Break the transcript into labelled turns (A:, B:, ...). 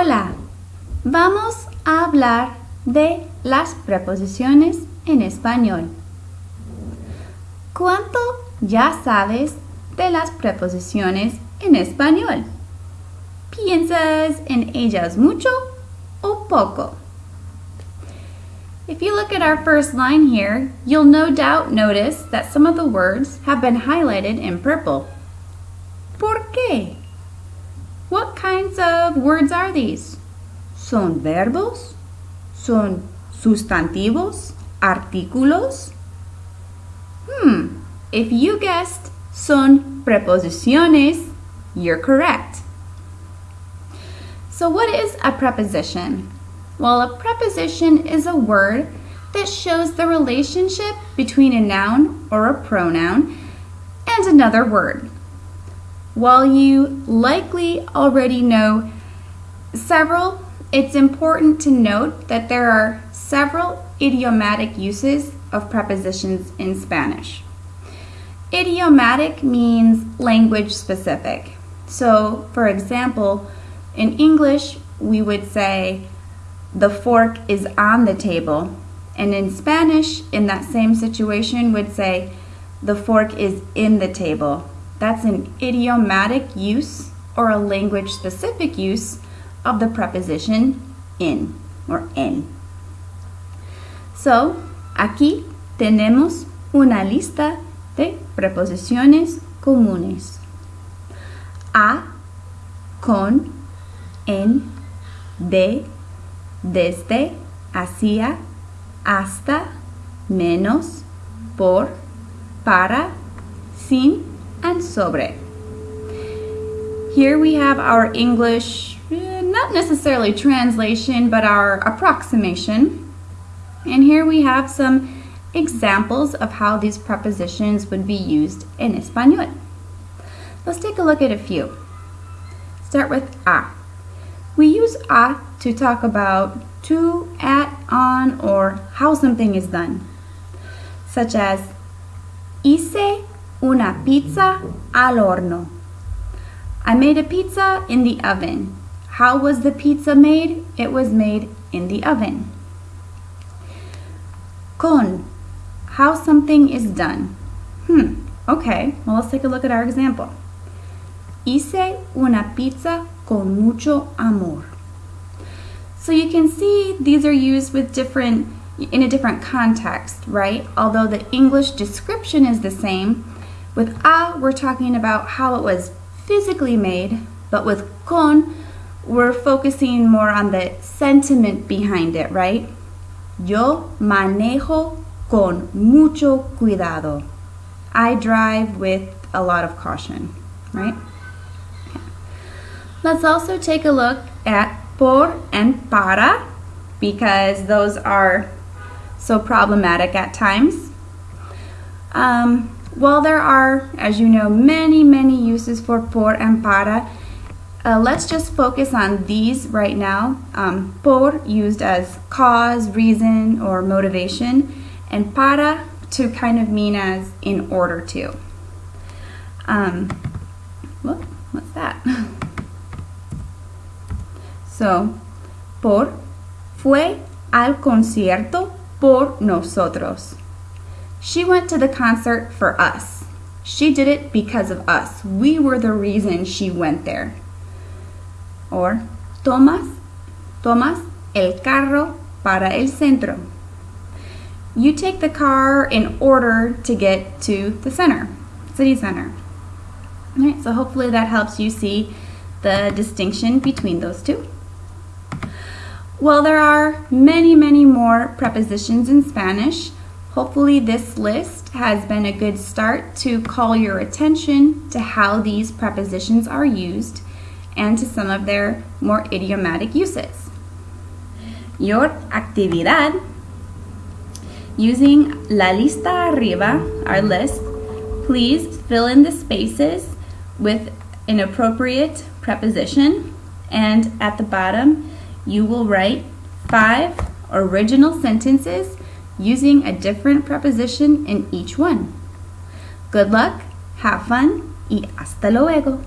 A: Hola, vamos a hablar de las preposiciones en español. ¿Cuánto ya sabes de las preposiciones en español? ¿Piensas en ellas mucho o poco? If you look at our first line here, you'll no doubt notice that some of the words have been highlighted in purple. ¿Por qué? Of words are these? ¿Son verbos? ¿Son sustantivos? ¿Artículos? Hmm, if you guessed son preposiciones, you're correct. So what is a preposition? Well, a preposition is a word that shows the relationship between a noun or a pronoun and another word. While you likely already know several, it's important to note that there are several idiomatic uses of prepositions in Spanish. Idiomatic means language specific. So, for example, in English, we would say, the fork is on the table. And in Spanish, in that same situation, would say the fork is in the table. That's an idiomatic use or a language specific use of the preposition in or en. So, aquí tenemos una lista de preposiciones comunes. A, con, en, de, desde, hacia, hasta, menos, por, para, sin, and sobre. Here we have our English, eh, not necessarily translation, but our approximation. And here we have some examples of how these prepositions would be used in Espanol. Let's take a look at a few. Start with a. We use a to talk about to, at, on, or how something is done, such as hice una pizza al horno. I made a pizza in the oven. How was the pizza made? It was made in the oven. Con, how something is done. Hmm, okay, well let's take a look at our example. Hice una pizza con mucho amor. So you can see these are used with different in a different context, right? Although the English description is the same, with a we're talking about how it was physically made, but with con we're focusing more on the sentiment behind it, right? Yo manejo con mucho cuidado. I drive with a lot of caution, right? Let's also take a look at por and para because those are so problematic at times. Um, while there are, as you know, many, many uses for por and para, uh, let's just focus on these right now. Um, por used as cause, reason, or motivation, and para to kind of mean as in order to. Um, what's that? So, por fue al concierto por nosotros. She went to the concert for us. She did it because of us. We were the reason she went there. Or, tomas, tomas el carro para el centro. You take the car in order to get to the center, city center. All right, so hopefully that helps you see the distinction between those two. Well, there are many, many more prepositions in Spanish. Hopefully this list has been a good start to call your attention to how these prepositions are used and to some of their more idiomatic uses. Your actividad, using la lista arriba, our list, please fill in the spaces with an appropriate preposition and at the bottom you will write five original sentences using a different preposition in each one. Good luck, have fun, y hasta luego.